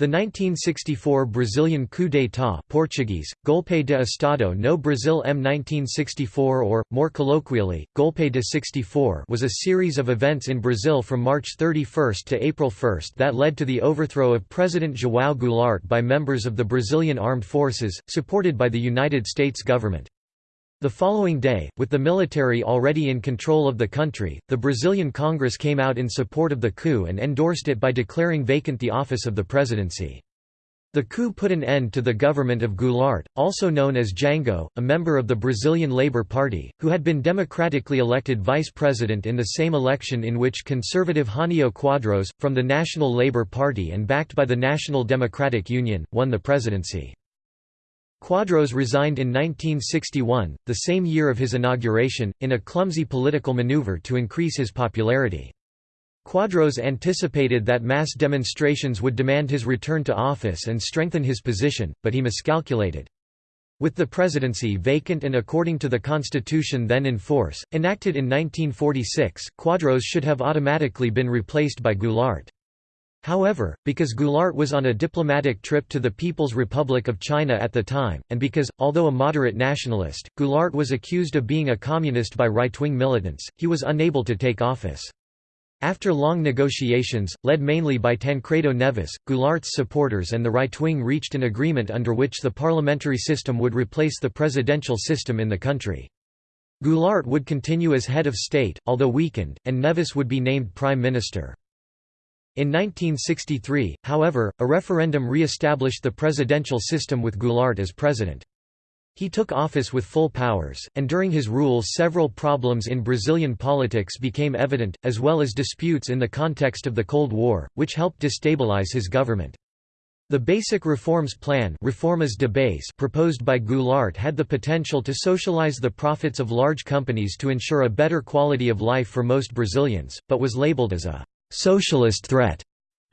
The 1964 Brazilian coup d'état Portuguese, Golpe de Estado no Brasil M 1964 or, more colloquially, Golpe de 64 was a series of events in Brazil from March 31 to April 1 that led to the overthrow of President João Goulart by members of the Brazilian armed forces, supported by the United States government. The following day, with the military already in control of the country, the Brazilian Congress came out in support of the coup and endorsed it by declaring vacant the office of the presidency. The coup put an end to the government of Goulart, also known as Jango, a member of the Brazilian Labour Party, who had been democratically elected vice president in the same election in which conservative Jânio Quadros, from the National Labour Party and backed by the National Democratic Union, won the presidency. Quadros resigned in 1961, the same year of his inauguration, in a clumsy political maneuver to increase his popularity. Quadros anticipated that mass demonstrations would demand his return to office and strengthen his position, but he miscalculated. With the presidency vacant and according to the constitution then in force, enacted in 1946, Quadros should have automatically been replaced by Goulart. However, because Goulart was on a diplomatic trip to the People's Republic of China at the time, and because, although a moderate nationalist, Goulart was accused of being a communist by right-wing militants, he was unable to take office. After long negotiations, led mainly by Tancredo Neves, Goulart's supporters and the right wing reached an agreement under which the parliamentary system would replace the presidential system in the country. Goulart would continue as head of state, although weakened, and Neves would be named prime minister. In 1963, however, a referendum re-established the presidential system with Goulart as president. He took office with full powers, and during his rule several problems in Brazilian politics became evident, as well as disputes in the context of the Cold War, which helped destabilize his government. The Basic Reforms Plan Reformas de Base proposed by Goulart had the potential to socialize the profits of large companies to ensure a better quality of life for most Brazilians, but was labeled as a socialist threat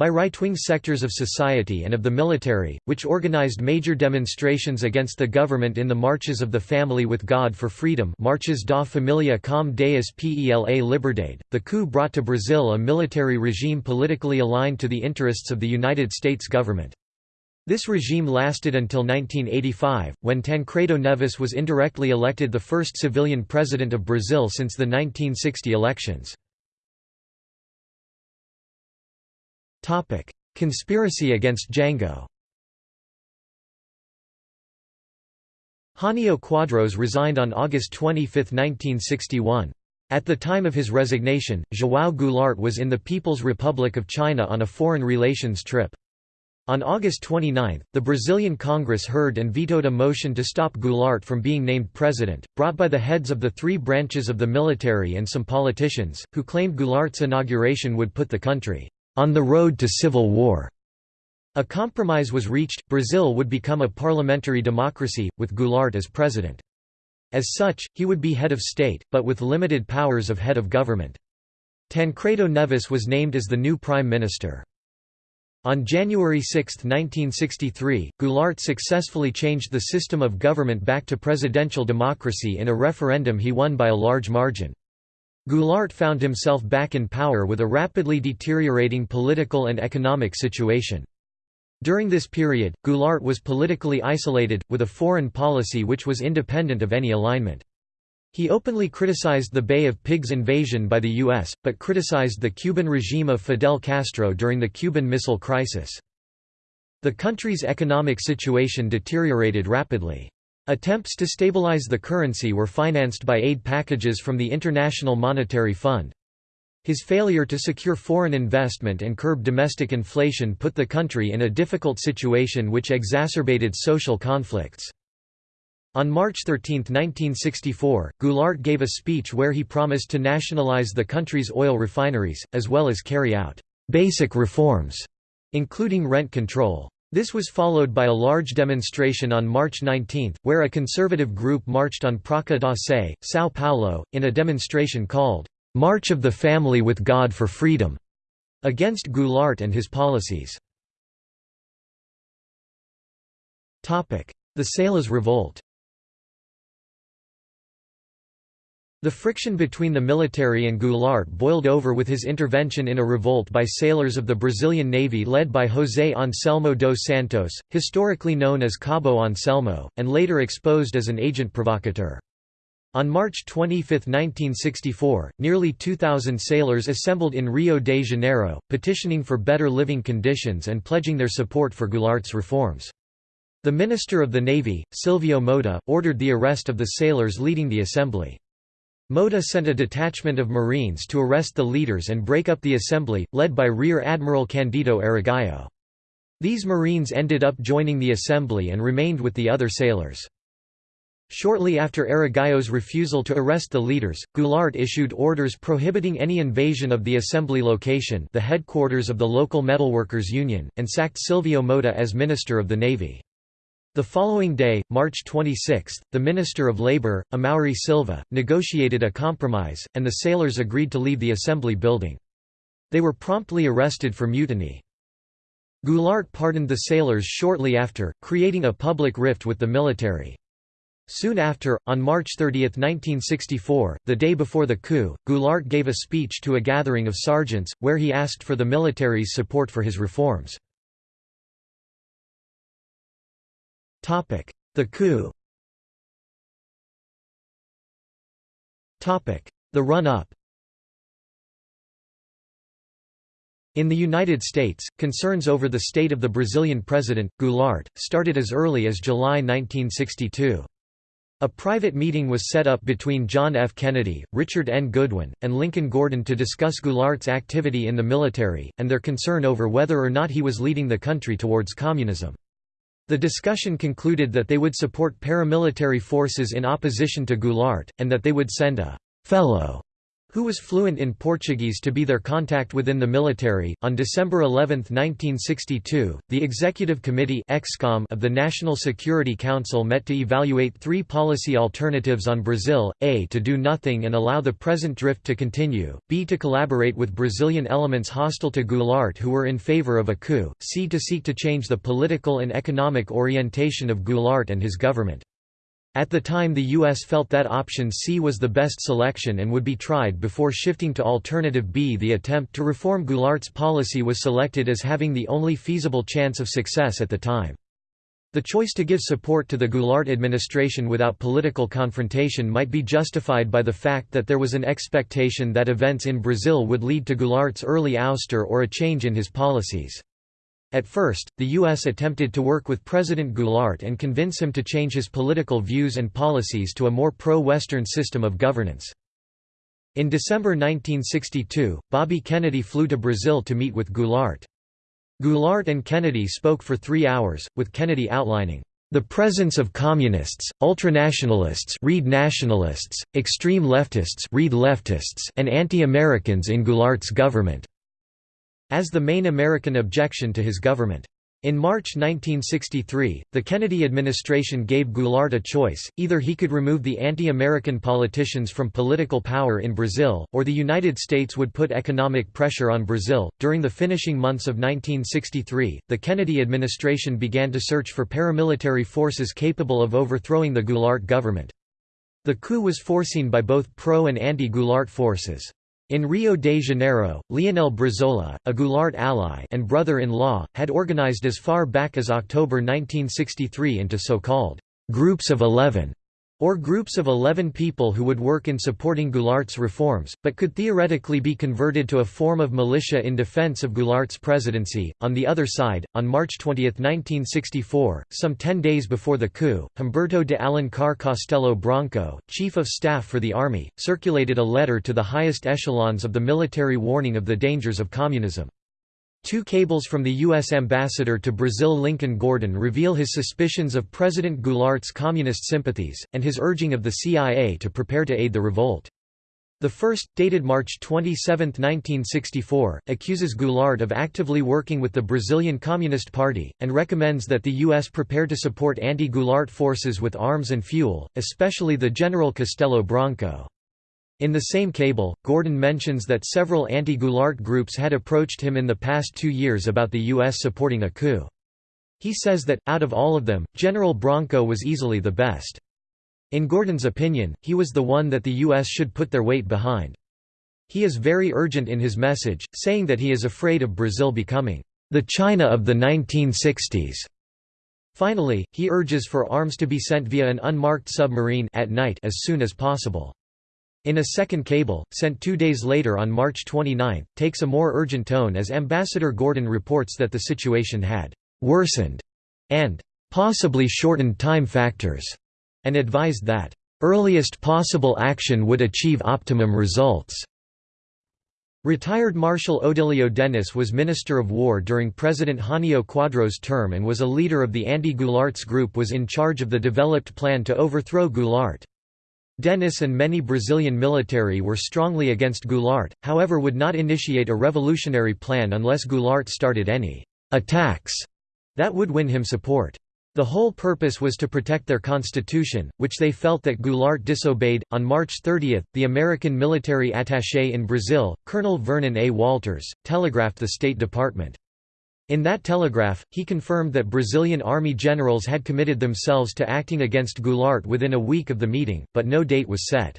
by right-wing sectors of society and of the military, which organized major demonstrations against the government in the Marches of the Family with God for Freedom Marches da Família com Deus pela Liberdade. The coup brought to Brazil a military regime politically aligned to the interests of the United States government. This regime lasted until 1985, when Tancredo Neves was indirectly elected the first civilian president of Brazil since the 1960 elections. Topic: Conspiracy against Jango. Jânio Quadros resigned on August 25, 1961. At the time of his resignation, João Goulart was in the People's Republic of China on a foreign relations trip. On August 29, the Brazilian Congress heard and vetoed a motion to stop Goulart from being named president, brought by the heads of the three branches of the military and some politicians, who claimed Goulart's inauguration would put the country on the road to civil war. A compromise was reached, Brazil would become a parliamentary democracy, with Goulart as president. As such, he would be head of state, but with limited powers of head of government. Tancredo Neves was named as the new prime minister. On January 6, 1963, Goulart successfully changed the system of government back to presidential democracy in a referendum he won by a large margin. Goulart found himself back in power with a rapidly deteriorating political and economic situation. During this period, Goulart was politically isolated, with a foreign policy which was independent of any alignment. He openly criticized the Bay of Pigs invasion by the U.S., but criticized the Cuban regime of Fidel Castro during the Cuban Missile Crisis. The country's economic situation deteriorated rapidly. Attempts to stabilize the currency were financed by aid packages from the International Monetary Fund. His failure to secure foreign investment and curb domestic inflation put the country in a difficult situation which exacerbated social conflicts. On March 13, 1964, Goulart gave a speech where he promised to nationalize the country's oil refineries, as well as carry out «basic reforms», including rent control. This was followed by a large demonstration on March 19, where a conservative group marched on Praça da Sé, São Paulo, in a demonstration called, "'March of the Family with God for Freedom' against Goulart and his policies. The Salas Revolt The friction between the military and Goulart boiled over with his intervention in a revolt by sailors of the Brazilian Navy led by José Anselmo dos Santos, historically known as Cabo Anselmo, and later exposed as an agent provocateur. On March 25, 1964, nearly 2,000 sailors assembled in Rio de Janeiro, petitioning for better living conditions and pledging their support for Goulart's reforms. The Minister of the Navy, Silvio Mota, ordered the arrest of the sailors leading the assembly. Mota sent a detachment of Marines to arrest the leaders and break up the assembly, led by Rear Admiral Candido Aragão. These Marines ended up joining the assembly and remained with the other sailors. Shortly after Aragão's refusal to arrest the leaders, Goulart issued orders prohibiting any invasion of the assembly location the headquarters of the local metalworkers union, and sacked Silvio Mota as Minister of the Navy. The following day, March 26, the Minister of Labour, Amaury Silva, negotiated a compromise, and the sailors agreed to leave the assembly building. They were promptly arrested for mutiny. Goulart pardoned the sailors shortly after, creating a public rift with the military. Soon after, on March 30, 1964, the day before the coup, Goulart gave a speech to a gathering of sergeants, where he asked for the military's support for his reforms. The coup The run-up In the United States, concerns over the state of the Brazilian president, Goulart, started as early as July 1962. A private meeting was set up between John F. Kennedy, Richard N. Goodwin, and Lincoln Gordon to discuss Goulart's activity in the military, and their concern over whether or not he was leading the country towards communism. The discussion concluded that they would support paramilitary forces in opposition to Goulart, and that they would send a «fellow» who was fluent in Portuguese to be their contact within the military. On December 11, 1962, the Executive Committee of the National Security Council met to evaluate three policy alternatives on Brazil, a to do nothing and allow the present drift to continue, b to collaborate with Brazilian elements hostile to Goulart who were in favor of a coup, c to seek to change the political and economic orientation of Goulart and his government. At the time the U.S. felt that option C was the best selection and would be tried before shifting to alternative B. The attempt to reform Goulart's policy was selected as having the only feasible chance of success at the time. The choice to give support to the Goulart administration without political confrontation might be justified by the fact that there was an expectation that events in Brazil would lead to Goulart's early ouster or a change in his policies. At first, the U.S. attempted to work with President Goulart and convince him to change his political views and policies to a more pro-Western system of governance. In December 1962, Bobby Kennedy flew to Brazil to meet with Goulart. Goulart and Kennedy spoke for three hours, with Kennedy outlining the presence of communists, ultranationalists read nationalists, extreme leftists read leftists and anti-Americans in Goulart's government as the main American objection to his government. In March 1963, the Kennedy administration gave Goulart a choice, either he could remove the anti-American politicians from political power in Brazil, or the United States would put economic pressure on Brazil. During the finishing months of 1963, the Kennedy administration began to search for paramilitary forces capable of overthrowing the Goulart government. The coup was foreseen by both pro- and anti-Goulart forces. In Rio de Janeiro, Leonel Brizola, a Goulart ally and brother-in-law, had organized as far back as October 1963 into so-called «groups of eleven» or groups of 11 people who would work in supporting Goulart's reforms, but could theoretically be converted to a form of militia in defense of Goulart's presidency. On the other side, on March 20, 1964, some ten days before the coup, Humberto de Alencar Castelo Branco, chief of staff for the army, circulated a letter to the highest echelons of the military warning of the dangers of communism. Two cables from the U.S. ambassador to Brazil Lincoln Gordon reveal his suspicions of President Goulart's communist sympathies, and his urging of the CIA to prepare to aid the revolt. The first, dated March 27, 1964, accuses Goulart of actively working with the Brazilian Communist Party, and recommends that the U.S. prepare to support anti-Goulart forces with arms and fuel, especially the General Castelo Branco. In the same cable, Gordon mentions that several anti-Goulart groups had approached him in the past two years about the U.S. supporting a coup. He says that, out of all of them, General Branco was easily the best. In Gordon's opinion, he was the one that the U.S. should put their weight behind. He is very urgent in his message, saying that he is afraid of Brazil becoming the China of the 1960s. Finally, he urges for arms to be sent via an unmarked submarine at night as soon as possible. In a second cable, sent two days later on March 29, takes a more urgent tone as Ambassador Gordon reports that the situation had «worsened» and «possibly shortened time factors», and advised that «earliest possible action would achieve optimum results». Retired Marshal Odílio Denys was Minister of War during President Jânio Quadros' term and was a leader of the anti-Goulart's group was in charge of the developed plan to overthrow Goulart. Denys and many Brazilian military were strongly against Goulart, however would not initiate a revolutionary plan unless Goulart started any «attacks» that would win him support. The whole purpose was to protect their constitution, which they felt that Goulart disobeyed. On March 30, the American military attaché in Brazil, Colonel Vernon A. Walters, telegraphed the State Department. In that telegraph, he confirmed that Brazilian army generals had committed themselves to acting against Goulart within a week of the meeting, but no date was set.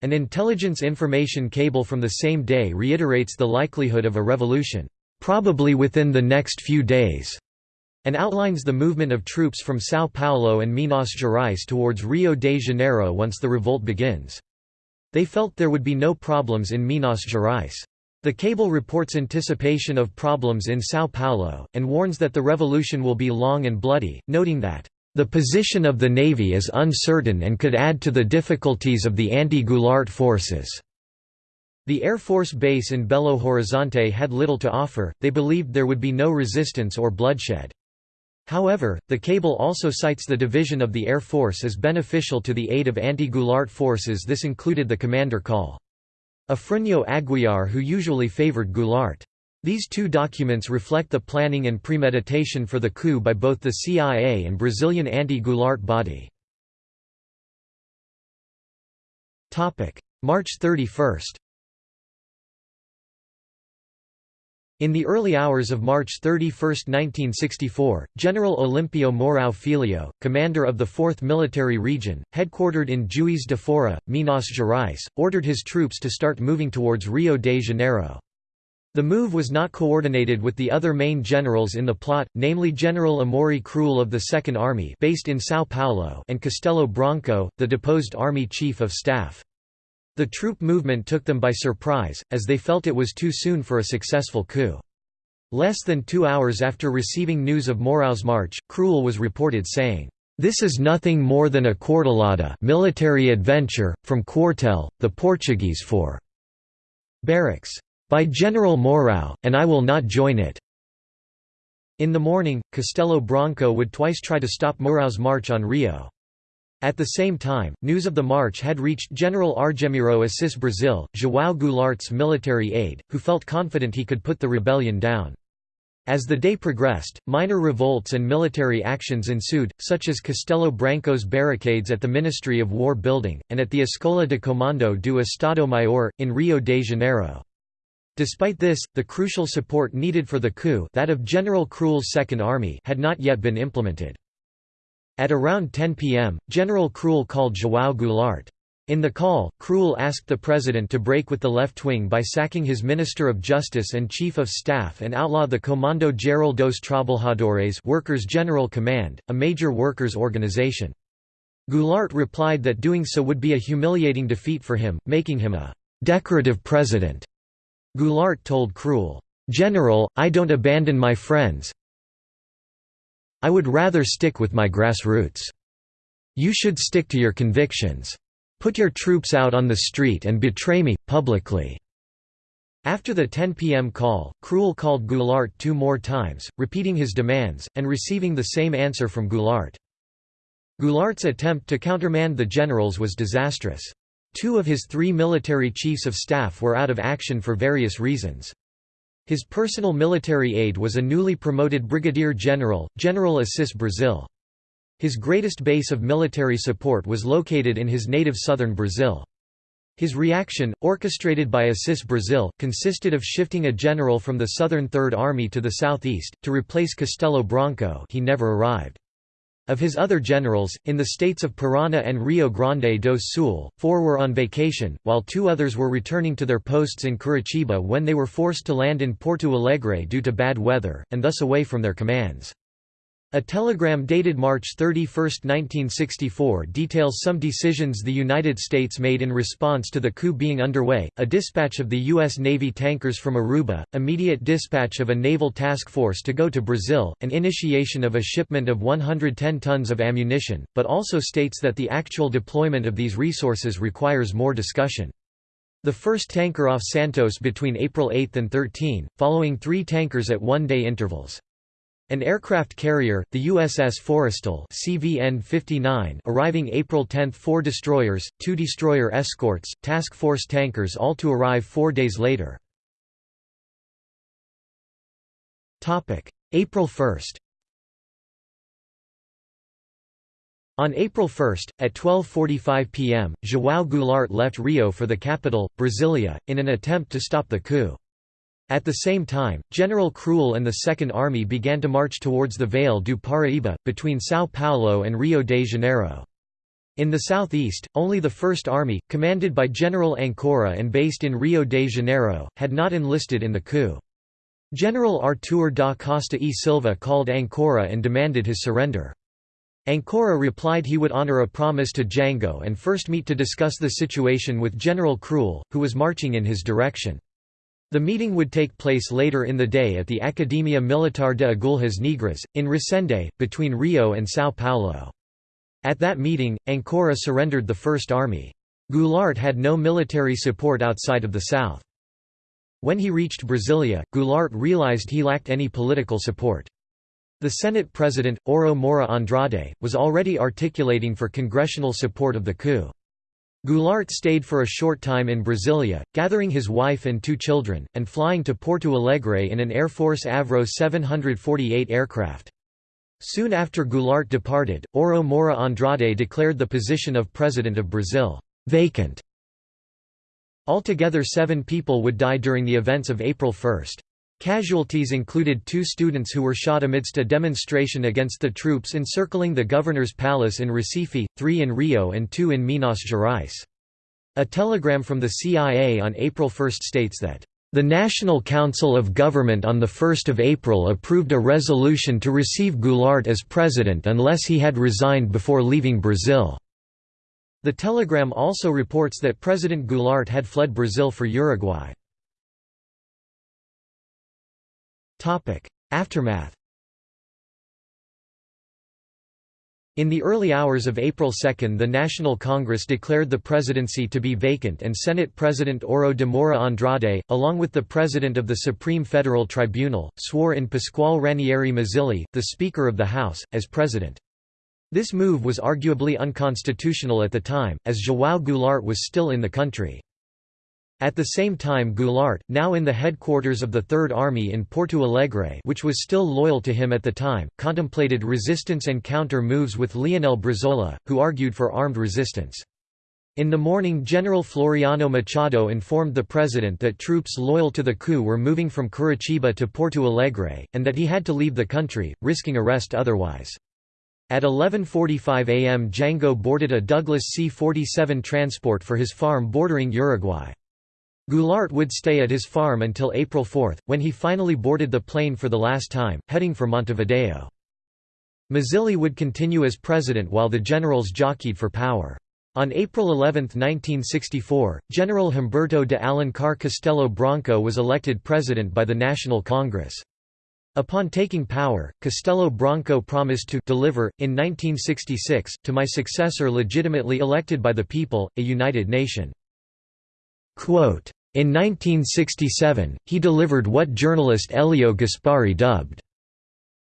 An intelligence information cable from the same day reiterates the likelihood of a revolution, probably within the next few days, and outlines the movement of troops from São Paulo and Minas Gerais towards Rio de Janeiro once the revolt begins. They felt there would be no problems in Minas Gerais. The cable reports anticipation of problems in São Paulo, and warns that the revolution will be long and bloody, noting that, "...the position of the navy is uncertain and could add to the difficulties of the anti-Goulart forces." The Air Force base in Belo Horizonte had little to offer, they believed there would be no resistance or bloodshed. However, the cable also cites the division of the Air Force as beneficial to the aid of anti-Goulart forces this included the commander call. Afrânio Aguiar who usually favored Goulart. These two documents reflect the planning and premeditation for the coup by both the CIA and Brazilian anti-Goulart body. March 31 In the early hours of March 31, 1964, General Olimpio Mourão Filho, commander of the 4th Military Region, headquartered in Juiz de Fora, Minas Gerais, ordered his troops to start moving towards Rio de Janeiro. The move was not coordinated with the other main generals in the plot, namely General Amaury Kruel of the Second Army based in São Paulo and Castelo Branco, the deposed Army Chief of Staff. The troop movement took them by surprise, as they felt it was too soon for a successful coup. Less than two hours after receiving news of Mourão's march, Kruel was reported saying, "'This is nothing more than a quartelada military adventure, from Quartel, the Portuguese for barracks. By General Mourão, and I will not join it." In the morning, Castelo Branco would twice try to stop Mourão's march on Rio. At the same time, news of the march had reached General Argemiro Assis Brasil, João Goulart's military aide, who felt confident he could put the rebellion down. As the day progressed, minor revolts and military actions ensued, such as Castelo Branco's barricades at the Ministry of War building, and at the Escola de Comando do Estado Maior, in Rio de Janeiro. Despite this, the crucial support needed for the coup that of General Kruel's Second Army had not yet been implemented. At around 10 p.m., General Kruel called João Goulart. In the call, Kruel asked the president to break with the left wing by sacking his Minister of Justice and Chief of Staff and outlaw the Comando Geral dos Trabalhadores Workers' General Command, a major workers' organization. Goulart replied that doing so would be a humiliating defeat for him, making him a «decorative president». Goulart told Kruel, "'General, I don't abandon my friends, I would rather stick with my grassroots. You should stick to your convictions. Put your troops out on the street and betray me, publicly." After the 10 p.m. call, Kruel called Goulart two more times, repeating his demands, and receiving the same answer from Goulart. Goulart's attempt to countermand the generals was disastrous. Two of his three military chiefs of staff were out of action for various reasons. His personal military aide was a newly promoted brigadier general, General Assis Brazil. His greatest base of military support was located in his native southern Brazil. His reaction, orchestrated by Assis Brazil, consisted of shifting a general from the Southern Third Army to the southeast, to replace Castelo Branco he never arrived. Of his other generals, in the states of Parana and Rio Grande do Sul, four were on vacation, while two others were returning to their posts in Curitiba when they were forced to land in Porto Alegre due to bad weather, and thus away from their commands. A telegram dated March 31, 1964 details some decisions the United States made in response to the coup being underway, a dispatch of the U.S. Navy tankers from Aruba, immediate dispatch of a naval task force to go to Brazil, an initiation of a shipment of 110 tons of ammunition, but also states that the actual deployment of these resources requires more discussion. The first tanker off Santos between April 8 and 13, following three tankers at one-day intervals. An aircraft carrier, the USS Forrestal CVN-59 arriving April 10 four destroyers, two destroyer escorts, task force tankers all to arrive four days later. April 1 On April 1, at 12.45 pm, João Goulart left Rio for the capital, Brasilia, in an attempt to stop the coup. At the same time, General Kruel and the Second Army began to march towards the Vale do Paraíba, between São Paulo and Rio de Janeiro. In the southeast, only the First Army, commanded by General Ancora and based in Rio de Janeiro, had not enlisted in the coup. General Artur da Costa e Silva called Ancora and demanded his surrender. Ancora replied he would honor a promise to Jango and first meet to discuss the situation with General Kruel, who was marching in his direction. The meeting would take place later in the day at the Academia Militar de Agulhas Negras, in Resende, between Rio and São Paulo. At that meeting, Ancora surrendered the First Army. Goulart had no military support outside of the south. When he reached Brasilia, Goulart realized he lacked any political support. The Senate President, Auro Moura Andrade, was already articulating for congressional support of the coup. Goulart stayed for a short time in Brasilia, gathering his wife and two children, and flying to Porto Alegre in an Air Force Avro 748 aircraft. Soon after Goulart departed, Auro Moura Andrade declared the position of President of Brazil, "...vacant". Altogether seven people would die during the events of April 1. Casualties included two students who were shot amidst a demonstration against the troops encircling the governor's palace in Recife, three in Rio and two in Minas Gerais. A telegram from the CIA on April 1 states that, "...the National Council of Government on 1 April approved a resolution to receive Goulart as president unless he had resigned before leaving Brazil." The telegram also reports that President Goulart had fled Brazil for Uruguay. Aftermath In the early hours of April 2 the National Congress declared the presidency to be vacant and Senate President Auro de Moura Andrade, along with the President of the Supreme Federal Tribunal, swore in Pascoal Ranieri Mazzilli, the Speaker of the House, as president. This move was arguably unconstitutional at the time, as João Goulart was still in the country. At the same time Goulart, now in the headquarters of the Third Army in Porto Alegre which was still loyal to him at the time, contemplated resistance and counter-moves with Leonel Brizola, who argued for armed resistance. In the morning General Floriano Machado informed the president that troops loyal to the coup were moving from Curitiba to Porto Alegre, and that he had to leave the country, risking arrest otherwise. At 11.45 am Jango boarded a Douglas C-47 transport for his farm bordering Uruguay. Goulart would stay at his farm until April 4, when he finally boarded the plane for the last time, heading for Montevideo. Mazzilli would continue as president while the generals jockeyed for power. On April 11, 1964, General Humberto de Alencar Castelo Branco was elected president by the National Congress. Upon taking power, Castelo Branco promised to deliver, in 1966, to my successor legitimately elected by the people, a united nation. In 1967, he delivered what journalist Elio Gaspari dubbed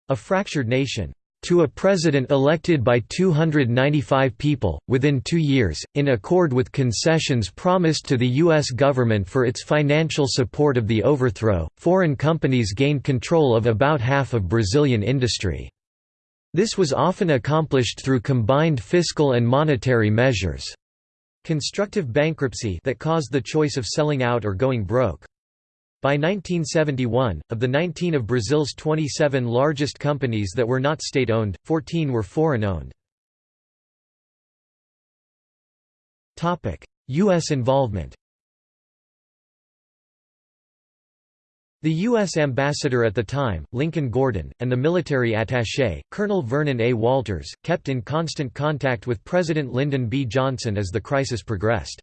a fractured nation to a president elected by 295 people, within two years, in accord with concessions promised to the U.S. government for its financial support of the overthrow, foreign companies gained control of about half of Brazilian industry. This was often accomplished through combined fiscal and monetary measures. Constructive bankruptcy that caused the choice of selling out or going broke. By 1971, of the 19 of Brazil's 27 largest companies that were not state-owned, 14 were foreign-owned. U.S. involvement The U.S. ambassador at the time, Lincoln Gordon, and the military attaché, Colonel Vernon A. Walters, kept in constant contact with President Lyndon B. Johnson as the crisis progressed.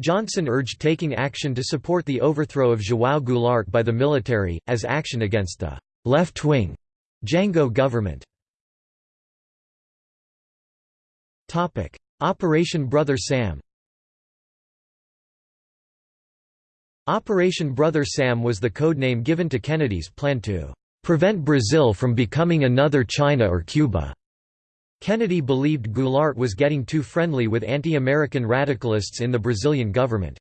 Johnson urged taking action to support the overthrow of João Goulart by the military, as action against the left-wing Jango government. Operation Brother Sam Operation Brother Sam was the codename given to Kennedy's plan to "...prevent Brazil from becoming another China or Cuba." Kennedy believed Goulart was getting too friendly with anti-American radicalists in the Brazilian government.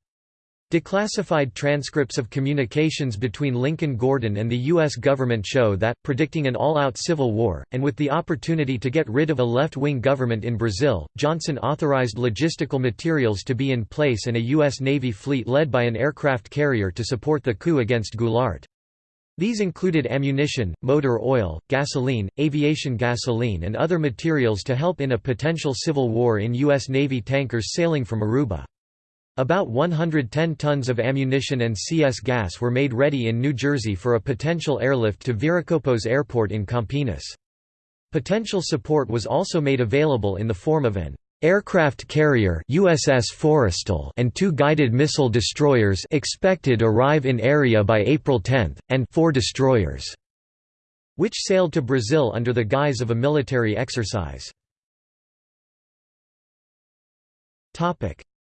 Declassified transcripts of communications between Lincoln Gordon and the U.S. government show that, predicting an all-out civil war, and with the opportunity to get rid of a left-wing government in Brazil, Johnson authorized logistical materials to be in place and a U.S. Navy fleet led by an aircraft carrier to support the coup against Goulart. These included ammunition, motor oil, gasoline, aviation gasoline and other materials to help in a potential civil war in U.S. Navy tankers sailing from Aruba. About 110 tons of ammunition and CS gas were made ready in New Jersey for a potential airlift to Viracopos Airport in Campinas. Potential support was also made available in the form of an Aircraft carrier USS Forrestal and two guided missile destroyers expected arrive in area by April 10, and four destroyers, which sailed to Brazil under the guise of a military exercise.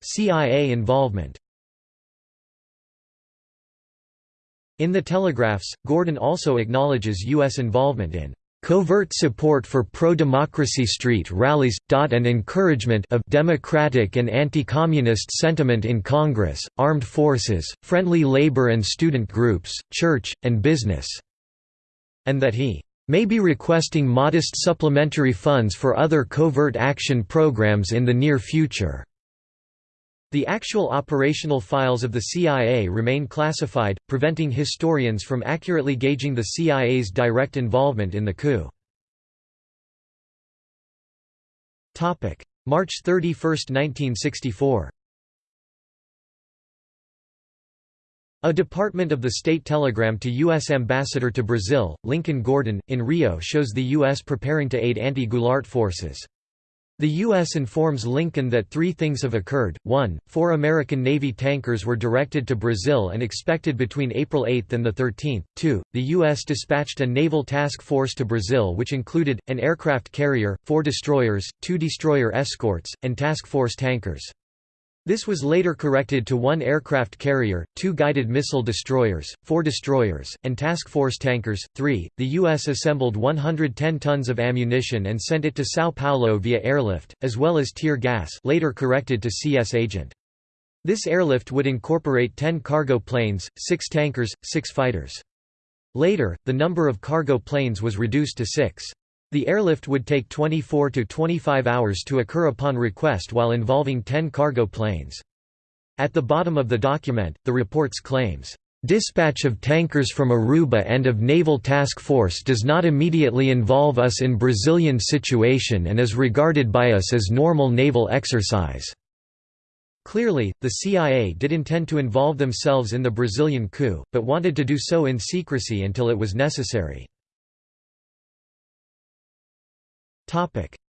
CIA involvement In the telegraphs, Gordon also acknowledges U.S. involvement in covert support for pro-democracy street rallies, and encouragement of democratic and anti-communist sentiment in Congress, armed forces, friendly labor and student groups, church, and business", and that he may be requesting modest supplementary funds for other covert action programs in the near future. The actual operational files of the CIA remain classified, preventing historians from accurately gauging the CIA's direct involvement in the coup. March 31, 1964 A department of the State telegram to U.S. Ambassador to Brazil, Lincoln Gordon, in Rio shows the U.S. preparing to aid anti-Goulart forces. The U.S. informs Lincoln that three things have occurred, 1, four American Navy tankers were directed to Brazil and expected between April 8 and 13, 2, the U.S. dispatched a naval task force to Brazil which included, an aircraft carrier, four destroyers, two destroyer escorts, and task force tankers. This was later corrected to one aircraft carrier, two guided missile destroyers, four destroyers, and task force tankers. 3. The U.S. assembled 110 tons of ammunition and sent it to São Paulo via airlift, as well as tear gas later corrected to CS agent. This airlift would incorporate 10 cargo planes, 6 tankers, 6 fighters. Later, the number of cargo planes was reduced to 6. The airlift would take 24 to 25 hours to occur upon request while involving 10 cargo planes. At the bottom of the document, the reports claims, "...dispatch of tankers from Aruba and of Naval Task Force does not immediately involve us in Brazilian situation and is regarded by us as normal naval exercise." Clearly, the CIA did intend to involve themselves in the Brazilian coup, but wanted to do so in secrecy until it was necessary.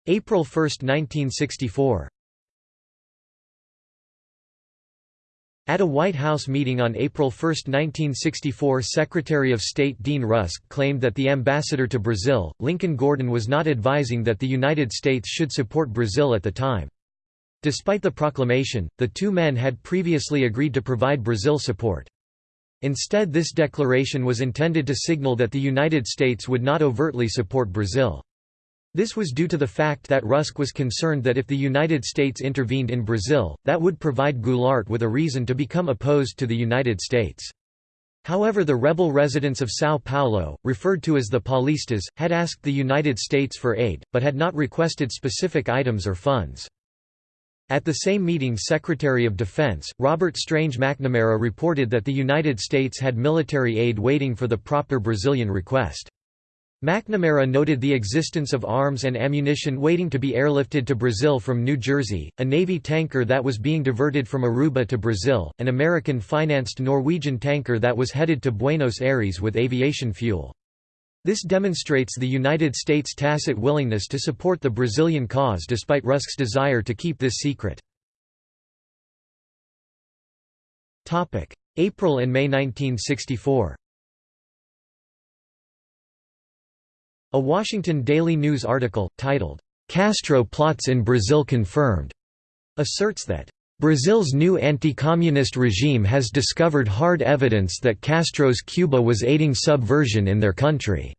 April 1, 1964 At a White House meeting on April 1, 1964 Secretary of State Dean Rusk claimed that the ambassador to Brazil, Lincoln Gordon was not advising that the United States should support Brazil at the time. Despite the proclamation, the two men had previously agreed to provide Brazil support. Instead this declaration was intended to signal that the United States would not overtly support Brazil. This was due to the fact that Rusk was concerned that if the United States intervened in Brazil, that would provide Goulart with a reason to become opposed to the United States. However the rebel residents of São Paulo, referred to as the Paulistas, had asked the United States for aid, but had not requested specific items or funds. At the same meeting Secretary of Defense, Robert Strange McNamara reported that the United States had military aid waiting for the proper Brazilian request. McNamara noted the existence of arms and ammunition waiting to be airlifted to Brazil from New Jersey, a Navy tanker that was being diverted from Aruba to Brazil, an American-financed Norwegian tanker that was headed to Buenos Aires with aviation fuel. This demonstrates the United States' tacit willingness to support the Brazilian cause despite Rusk's desire to keep this secret. April and May 1964 A Washington Daily News article, titled, "'Castro Plots in Brazil Confirmed' asserts that Brazil's new anti-communist regime has discovered hard evidence that Castro's Cuba was aiding subversion in their country.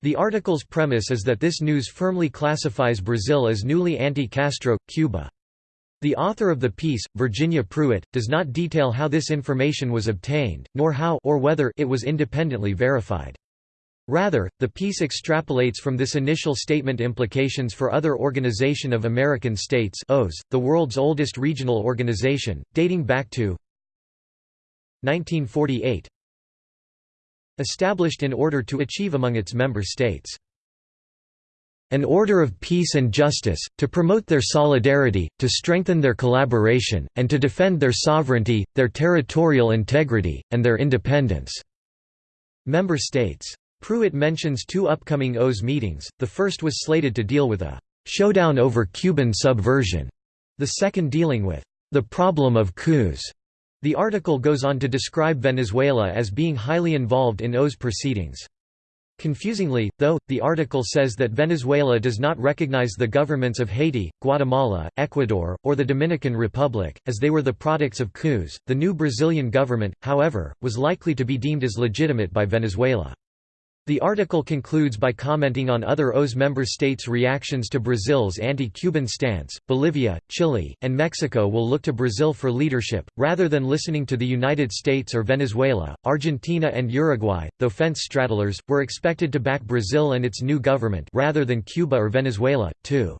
The article's premise is that this news firmly classifies Brazil as newly anti-Castro, Cuba. The author of the piece, Virginia Prewett, does not detail how this information was obtained, nor how or whether it was independently verified. Rather, the piece extrapolates from this initial statement implications for other Organization of American States OAS, the world's oldest regional organization, dating back to 1948. Established in order to achieve among its member states an order of peace and justice, to promote their solidarity, to strengthen their collaboration, and to defend their sovereignty, their territorial integrity, and their independence." Member states Prewett mentions two upcoming OAS meetings, the first was slated to deal with a «showdown over Cuban subversion», the second dealing with «the problem of coups». The article goes on to describe Venezuela as being highly involved in OAS proceedings. Confusingly, though, the article says that Venezuela does not recognize the governments of Haiti, Guatemala, Ecuador, or the Dominican Republic, as they were the products of coups. The new Brazilian government, however, was likely to be deemed as legitimate by Venezuela. The article concludes by commenting on other OAS member states' reactions to Brazil's anti-Cuban stance. Bolivia, Chile, and Mexico will look to Brazil for leadership, rather than listening to the United States or Venezuela. Argentina and Uruguay, though fence straddlers, were expected to back Brazil and its new government rather than Cuba or Venezuela, too.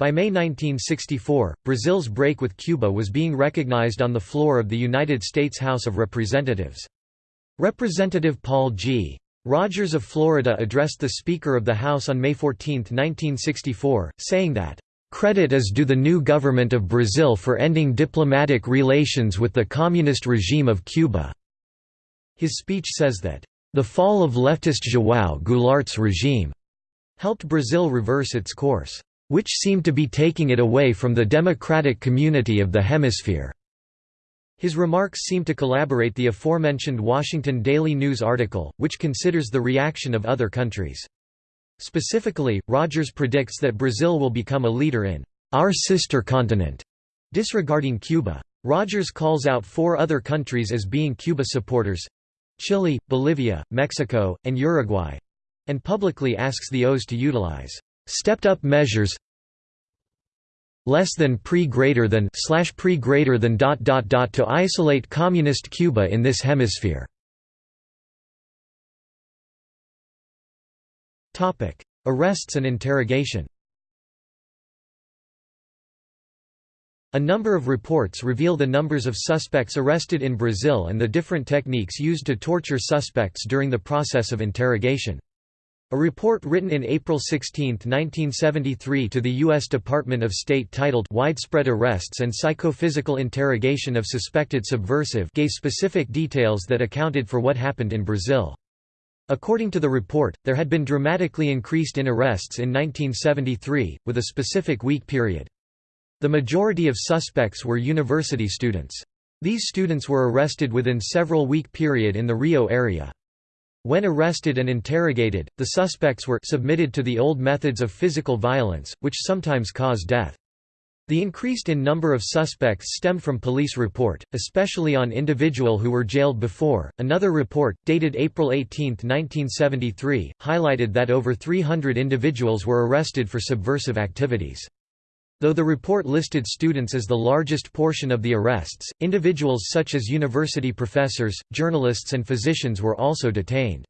By May 1964, Brazil's break with Cuba was being recognized on the floor of the United States House of Representatives. Representative Paul G. Rogers of Florida addressed the Speaker of the House on May 14, 1964, saying that, "...credit is due the new government of Brazil for ending diplomatic relations with the communist regime of Cuba." His speech says that, "...the fall of leftist João Goulart's regime," helped Brazil reverse its course, "...which seemed to be taking it away from the democratic community of the hemisphere." His remarks seem to collaborate the aforementioned Washington Daily News article, which considers the reaction of other countries. Specifically, Rogers predicts that Brazil will become a leader in our sister continent, disregarding Cuba. Rogers calls out four other countries as being Cuba supporters Chile, Bolivia, Mexico, and Uruguay and publicly asks the OAS to utilize stepped-up measures less than pre greater than slash pre greater than dot dot dot to isolate communist Cuba in this hemisphere. Topic: Arrests and interrogation. A number of reports reveal the numbers of suspects arrested in Brazil and the different techniques used to torture suspects during the process of interrogation. A report written in April 16, 1973 to the U.S. Department of State titled Widespread Arrests and Psychophysical Interrogation of Suspected Subversive gave specific details that accounted for what happened in Brazil. According to the report, there had been dramatically increased in arrests in 1973, with a specific week period. The majority of suspects were university students. These students were arrested within several week period in the Rio area. When arrested and interrogated, the suspects were submitted to the old methods of physical violence, which sometimes cause death. The increased in number of suspects stemmed from police report, especially on individual who were jailed before. Another report, dated April 18, 1973, highlighted that over 300 individuals were arrested for subversive activities. Though the report listed students as the largest portion of the arrests, individuals such as university professors, journalists and physicians were also detained.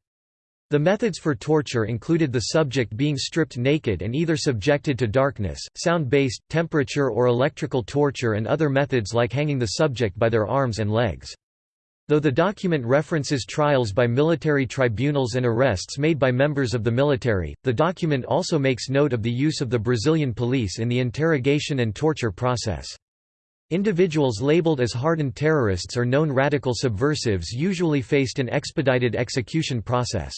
The methods for torture included the subject being stripped naked and either subjected to darkness, sound-based, temperature or electrical torture and other methods like hanging the subject by their arms and legs. Though the document references trials by military tribunals and arrests made by members of the military, the document also makes note of the use of the Brazilian police in the interrogation and torture process. Individuals labeled as hardened terrorists or known radical subversives usually faced an expedited execution process.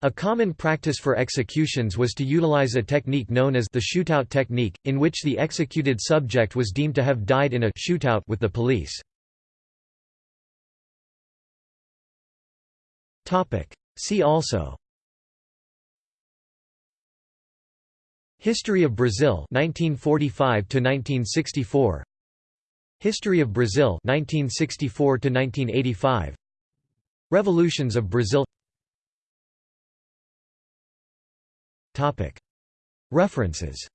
A common practice for executions was to utilize a technique known as the shootout technique, in which the executed subject was deemed to have died in a shootout with the police. See also. History of Brazil 1945 to 1964 History of Brazil 1964 to 1985 Revolutions of Brazil. Topic. References.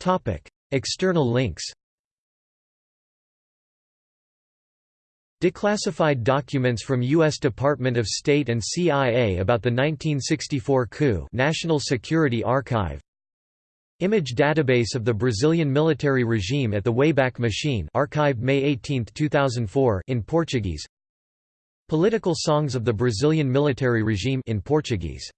Topic. External links Declassified documents from U.S. Department of State and CIA about the 1964 coup National Security Archive Image database of the Brazilian military regime at the Wayback Machine archived May 18, 2004 in Portuguese Political songs of the Brazilian military regime in Portuguese